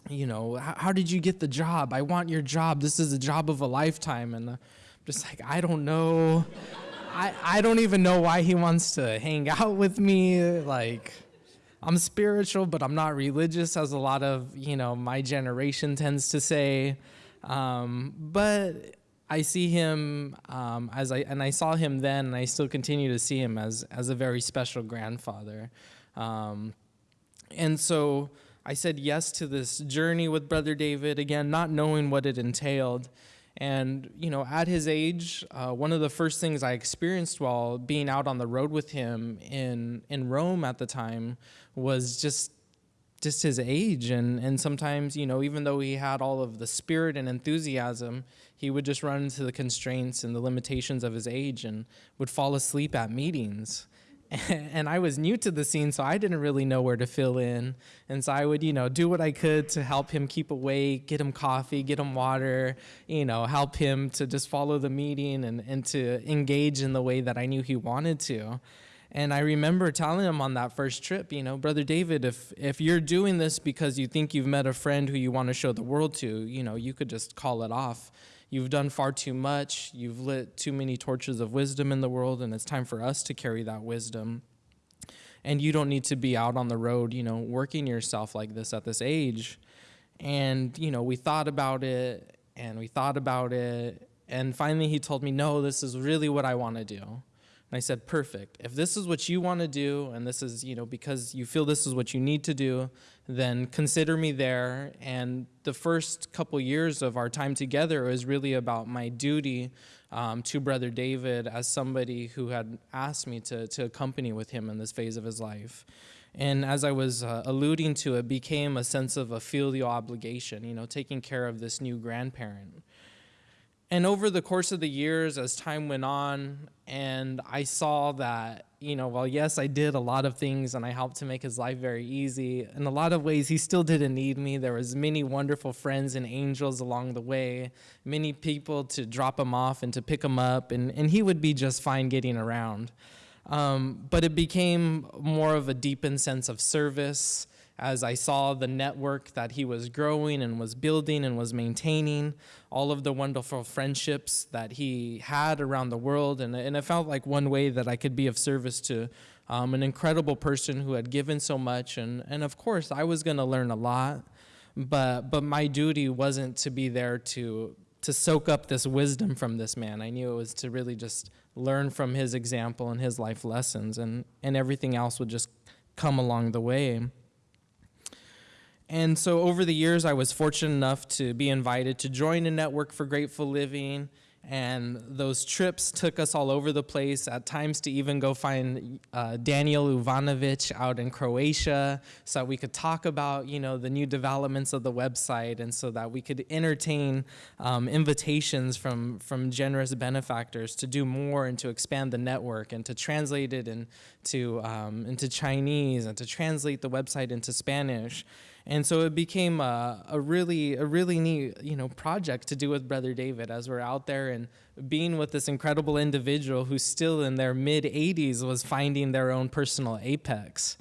you know, how, how, did you get the job? I want your job. This is a job of a lifetime. And I'm just like, I don't know. I, I don't even know why he wants to hang out with me. Like, I'm spiritual, but I'm not religious, as a lot of, you know, my generation tends to say. Um, but I see him um, as I, and I saw him then, and I still continue to see him as, as a very special grandfather. Um, and so, I said yes to this journey with Brother David, again, not knowing what it entailed. And, you know, at his age, uh, one of the first things I experienced while being out on the road with him in, in Rome at the time was just just his age and and sometimes you know even though he had all of the spirit and enthusiasm he would just run into the constraints and the limitations of his age and would fall asleep at meetings and I was new to the scene, so I didn't really know where to fill in. And so I would, you know, do what I could to help him keep awake, get him coffee, get him water, you know, help him to just follow the meeting and, and to engage in the way that I knew he wanted to. And I remember telling him on that first trip, you know, Brother David, if, if you're doing this because you think you've met a friend who you want to show the world to, you know, you could just call it off You've done far too much. You've lit too many torches of wisdom in the world, and it's time for us to carry that wisdom. And you don't need to be out on the road, you know, working yourself like this at this age. And, you know, we thought about it and we thought about it. And finally, he told me, no, this is really what I want to do. And I said, perfect. If this is what you want to do, and this is, you know, because you feel this is what you need to do, then consider me there. And the first couple years of our time together was really about my duty um, to Brother David as somebody who had asked me to, to accompany with him in this phase of his life. And as I was uh, alluding to, it became a sense of a filial obligation, you know, taking care of this new grandparent. And over the course of the years, as time went on, and I saw that, you know, well, yes, I did a lot of things and I helped to make his life very easy. In a lot of ways, he still didn't need me. There was many wonderful friends and angels along the way, many people to drop him off and to pick him up, and, and he would be just fine getting around. Um, but it became more of a deepened sense of service as I saw the network that he was growing and was building and was maintaining, all of the wonderful friendships that he had around the world. And, and it felt like one way that I could be of service to um, an incredible person who had given so much. And, and of course, I was going to learn a lot, but, but my duty wasn't to be there to, to soak up this wisdom from this man. I knew it was to really just learn from his example and his life lessons, and, and everything else would just come along the way. And so over the years, I was fortunate enough to be invited to join a network for grateful living. And those trips took us all over the place, at times to even go find uh, Daniel Uvanovic out in Croatia so that we could talk about, you know, the new developments of the website and so that we could entertain um, invitations from, from generous benefactors to do more and to expand the network and to translate it into, um, into Chinese and to translate the website into Spanish. And so it became a, a, really, a really neat, you know, project to do with Brother David as we're out there and being with this incredible individual who's still in their mid 80s was finding their own personal apex.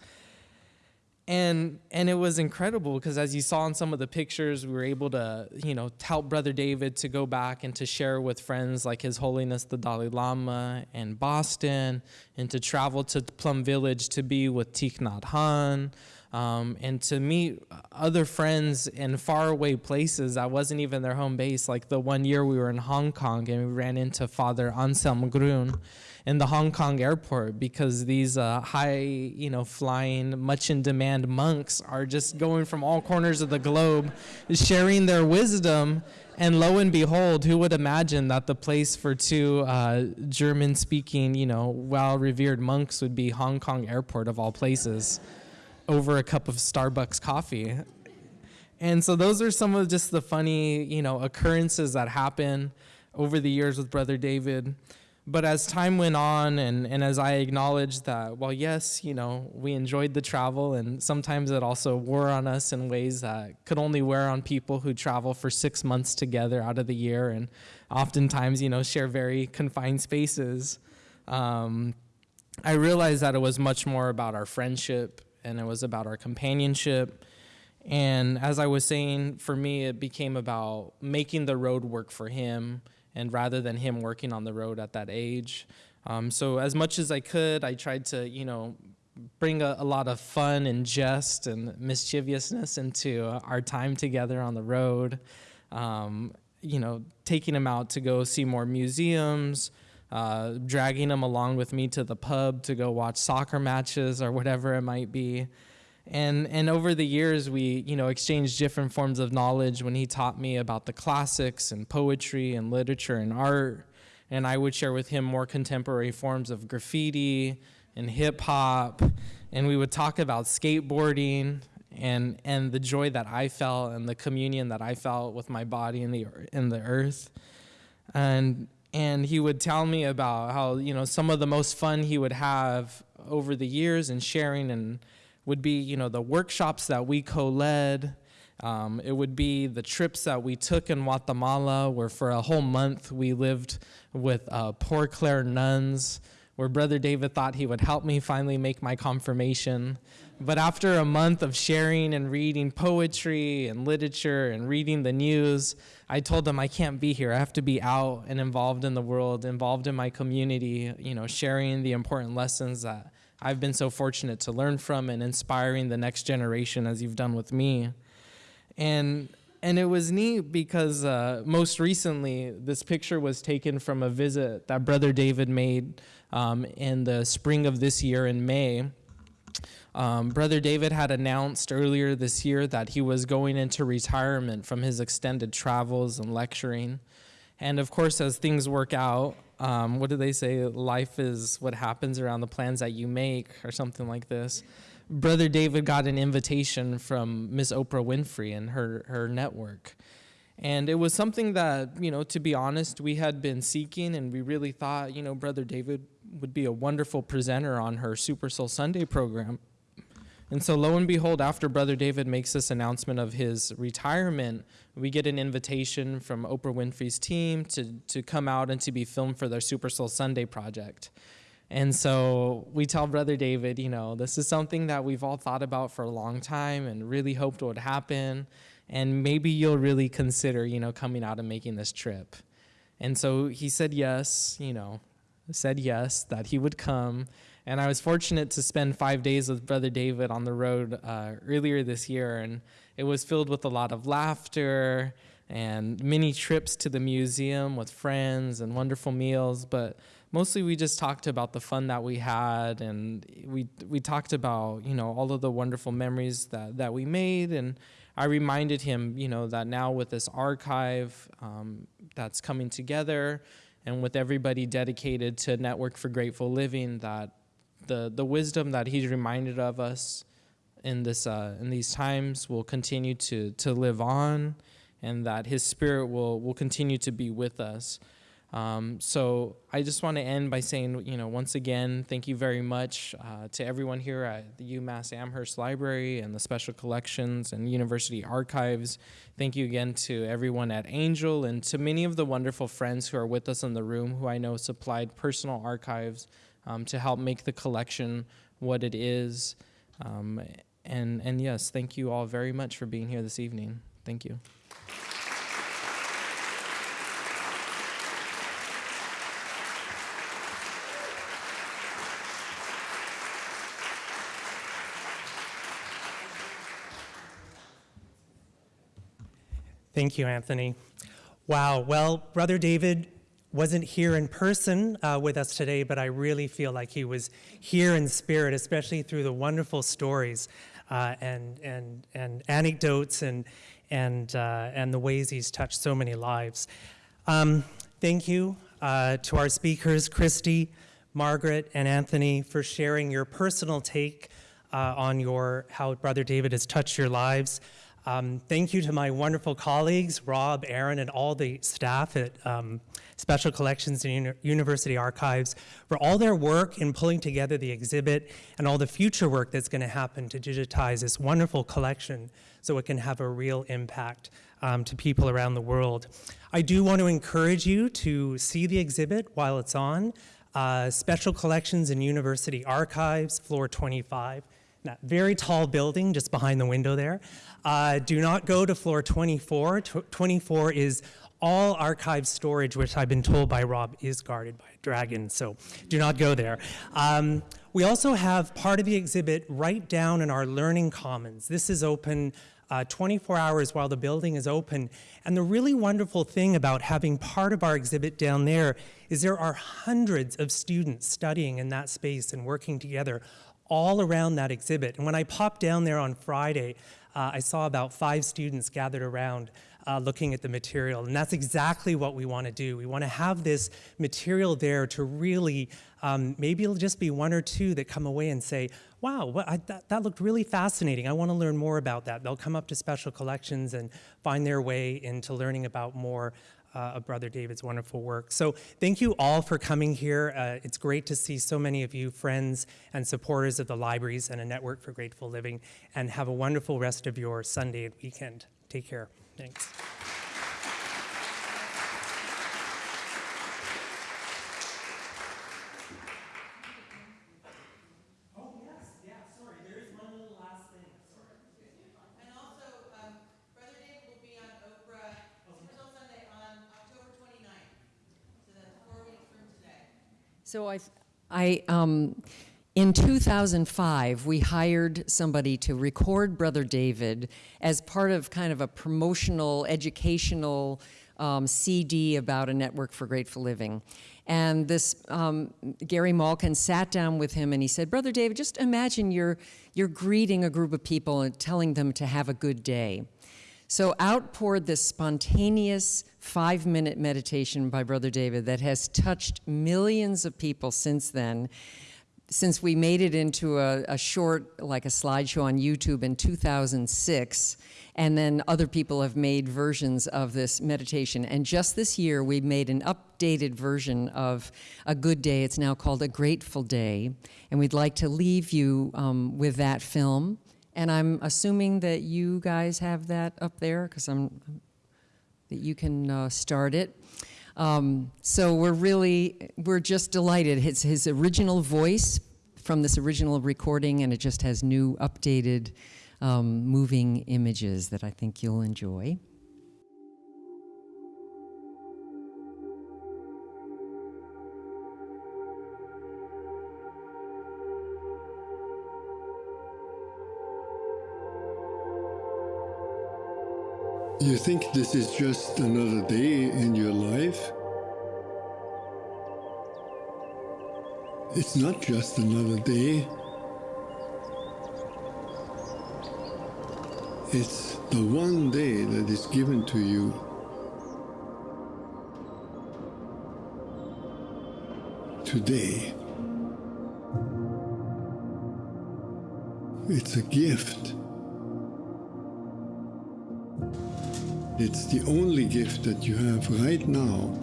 And, and it was incredible because as you saw in some of the pictures, we were able to, you know, help Brother David to go back and to share with friends like His Holiness the Dalai Lama and Boston, and to travel to Plum Village to be with Thich Nhat Hanh, um, and to meet other friends in faraway places that wasn't even their home base. Like the one year we were in Hong Kong and we ran into Father Anselm Grun in the Hong Kong airport because these uh, high, you know, flying, much in demand monks are just going from all corners of the globe, sharing their wisdom. And lo and behold, who would imagine that the place for two uh, German speaking, you know, well revered monks would be Hong Kong airport of all places? Over a cup of Starbucks coffee. And so those are some of just the funny, you know, occurrences that happen over the years with Brother David. But as time went on and, and as I acknowledged that, well, yes, you know, we enjoyed the travel and sometimes it also wore on us in ways that could only wear on people who travel for six months together out of the year and oftentimes, you know, share very confined spaces. Um, I realized that it was much more about our friendship and it was about our companionship. And as I was saying, for me, it became about making the road work for him, and rather than him working on the road at that age. Um, so as much as I could, I tried to, you know, bring a, a, lot of fun and jest and mischievousness into our time together on the road. Um, you know, taking him out to go see more museums, uh, dragging them along with me to the pub to go watch soccer matches or whatever it might be. And, and over the years, we you know, exchanged different forms of knowledge when he taught me about the classics and poetry and literature and art. And I would share with him more contemporary forms of graffiti and hip hop. And we would talk about skateboarding and, and the joy that I felt and the communion that I felt with my body in the, in the earth. And and he would tell me about how you know some of the most fun he would have over the years and sharing and would be you know the workshops that we co-led um, it would be the trips that we took in Guatemala, where for a whole month we lived with uh, Poor Clare nuns, where Brother David thought he would help me finally make my confirmation. But after a month of sharing and reading poetry and literature and reading the news, I told them I can't be here. I have to be out and involved in the world, involved in my community, you know, sharing the important lessons that I've been so fortunate to learn from and inspiring the next generation as you've done with me. And and it was neat because uh, most recently, this picture was taken from a visit that Brother David made um, in the spring of this year in May. Um, Brother David had announced earlier this year that he was going into retirement from his extended travels and lecturing. And of course, as things work out, um, what do they say? Life is what happens around the plans that you make, or something like this. Brother David got an invitation from Miss Oprah Winfrey and her, her network. And it was something that, you know, to be honest, we had been seeking, and we really thought, you know, Brother David would be a wonderful presenter on her Super Soul Sunday program. And so, lo and behold, after Brother David makes this announcement of his retirement, we get an invitation from Oprah Winfrey's team to, to come out and to be filmed for their Super Soul Sunday project. And so we tell Brother David, you know, this is something that we've all thought about for a long time and really hoped would happen. And maybe you'll really consider, you know, coming out and making this trip. And so he said yes, you know, said yes, that he would come. And I was fortunate to spend five days with Brother David on the road uh, earlier this year, and it was filled with a lot of laughter and many trips to the museum with friends and wonderful meals. But mostly, we just talked about the fun that we had, and we we talked about you know all of the wonderful memories that that we made, and I reminded him you know that now with this archive um, that's coming together and with everybody dedicated to Network for Grateful Living, that the the wisdom that he's reminded of us in this uh, in these times will continue to to live on, and that His Spirit will will continue to be with us. Um, so I just want to end by saying, you know, once again, thank you very much uh, to everyone here at the UMass Amherst Library and the Special Collections and University Archives. Thank you again to everyone at Angel and to many of the wonderful friends who are with us in the room who I know supplied personal archives um, to help make the collection what it is. Um, and, and yes, thank you all very much for being here this evening. Thank you. Thank you, Anthony. Wow. Well, Brother David wasn't here in person uh, with us today, but I really feel like he was here in spirit, especially through the wonderful stories uh, and, and, and anecdotes and, and, uh, and the ways he's touched so many lives. Um, thank you uh, to our speakers, Christy, Margaret, and Anthony, for sharing your personal take uh, on your, how Brother David has touched your lives. Um, thank you to my wonderful colleagues, Rob, Aaron, and all the staff at um, Special Collections and Uni University Archives for all their work in pulling together the exhibit and all the future work that's going to happen to digitize this wonderful collection so it can have a real impact um, to people around the world. I do want to encourage you to see the exhibit while it's on. Uh, Special Collections and University Archives, floor 25 that very tall building just behind the window there. Uh, do not go to floor 24. Tw 24 is all archive storage, which I've been told by Rob is guarded by a dragon, so do not go there. Um, we also have part of the exhibit right down in our Learning Commons. This is open uh, 24 hours while the building is open. And the really wonderful thing about having part of our exhibit down there is there are hundreds of students studying in that space and working together all around that exhibit. And when I popped down there on Friday, uh, I saw about five students gathered around uh, looking at the material. And that's exactly what we want to do. We want to have this material there to really, um, maybe it'll just be one or two that come away and say, wow, what, I, that, that looked really fascinating. I want to learn more about that. They'll come up to special collections and find their way into learning about more uh, of Brother David's wonderful work. So thank you all for coming here. Uh, it's great to see so many of you friends and supporters of the libraries and a network for grateful living. And have a wonderful rest of your Sunday and weekend. Take care. Thanks. And also, um, Brother David will be on Oprah Super Soul Sunday on October 29th. So I, I, um, In 2005, we hired somebody to record Brother David as part of kind of a promotional, educational um, CD about a network for grateful living. And this um, Gary Malkin sat down with him and he said, "Brother David, just imagine you're you're greeting a group of people and telling them to have a good day." So out poured this spontaneous five-minute meditation by Brother David that has touched millions of people since then since we made it into a, a, short, like a slideshow on YouTube in 2006, and then other people have made versions of this meditation. And just this year, we made an updated version of A Good Day. It's now called A Grateful Day. And we'd like to leave you um, with that film. And I'm assuming that you guys have that up there, because I'm that you can uh, start it. Um, so we're really, we're just delighted. It's his original voice from this original recording, and it just has new, updated, um, moving images that I think you'll enjoy. You think this is just another day in your life? It's not just another day. It's the one day that is given to you. Today. It's a gift. It's the only gift that you have right now.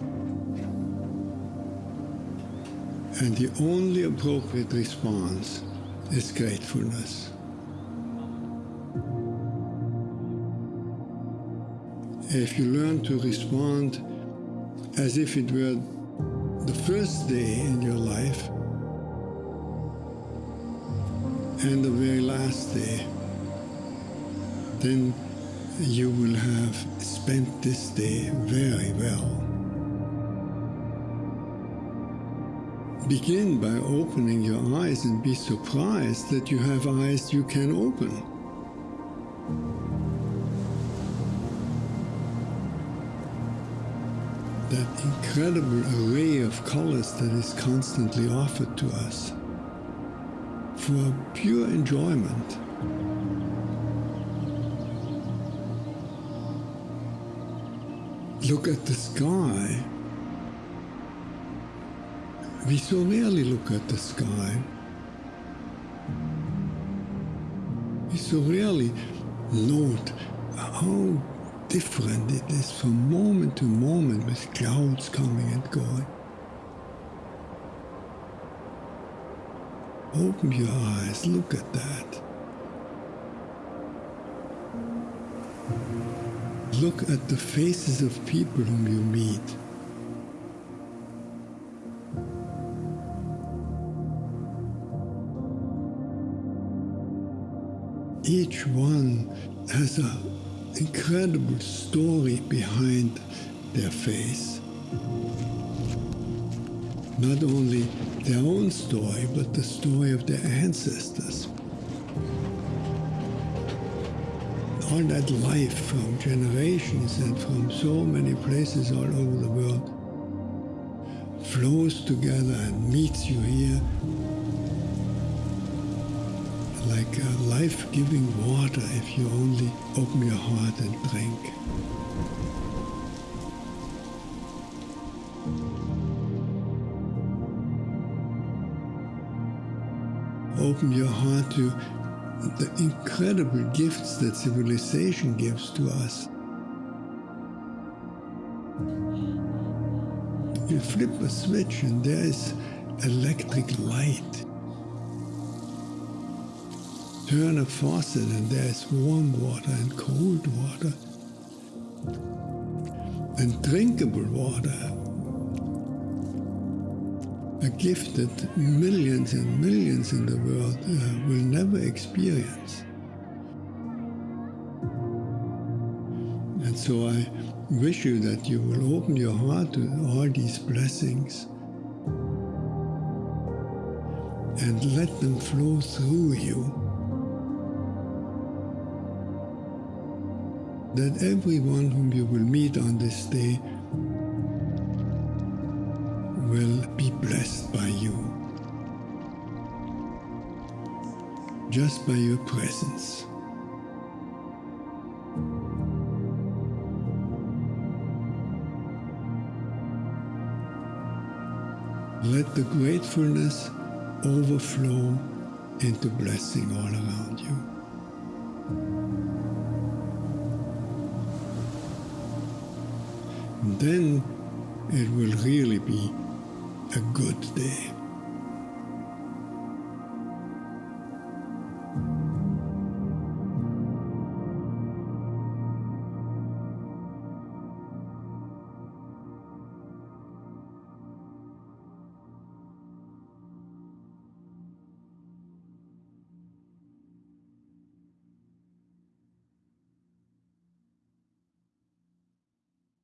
And the only appropriate response is gratefulness. If you learn to respond as if it were the first day in your life and the very last day, then you will have spent this day very well. Begin by opening your eyes and be surprised that you have eyes you can open. That incredible array of colors that is constantly offered to us for pure enjoyment. Look at the sky. We so rarely look at the sky. We so rarely note how different it is from moment to moment with clouds coming and going. Open your eyes, look at that. Look at the faces of people whom you meet. Each one has an incredible story behind their face. Not only their own story, but the story of their ancestors. All that life from generations and from so many places all over the world flows together and meets you here like life-giving water if you only open your heart and drink. Open your heart to the incredible gifts that civilization gives to us. You flip a switch and there is electric light. Turn a faucet and there is warm water and cold water. And drinkable water a gift that millions and millions in the world uh, will never experience. And so I wish you that you will open your heart to all these blessings and let them flow through you. That everyone whom you will meet on this day be blessed by you. Just by your presence. Let the gratefulness overflow into blessing all around you. And then it will really be a good day.